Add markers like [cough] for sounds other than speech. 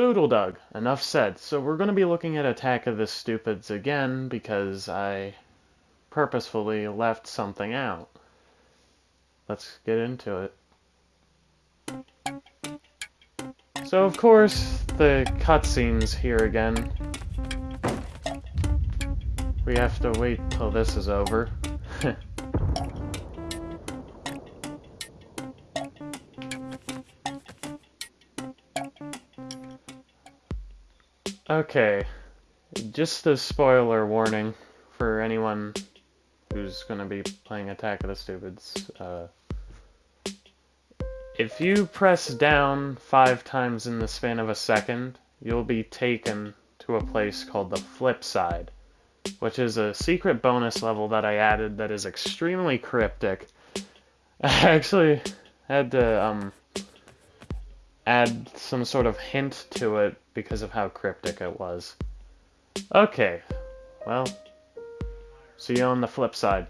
Boodledug, enough said. So we're going to be looking at Attack of the Stupids again because I purposefully left something out. Let's get into it. So of course, the cutscenes here again. We have to wait till this is over. [laughs] okay, just a spoiler warning for anyone who's going to be playing Attack of the Stupids. Uh, if you press down five times in the span of a second, you'll be taken to a place called the flip side, which is a secret bonus level that I added that is extremely cryptic. [laughs] I actually had to um, add some sort of hint to it because of how cryptic it was. Okay, well, see you on the flip side.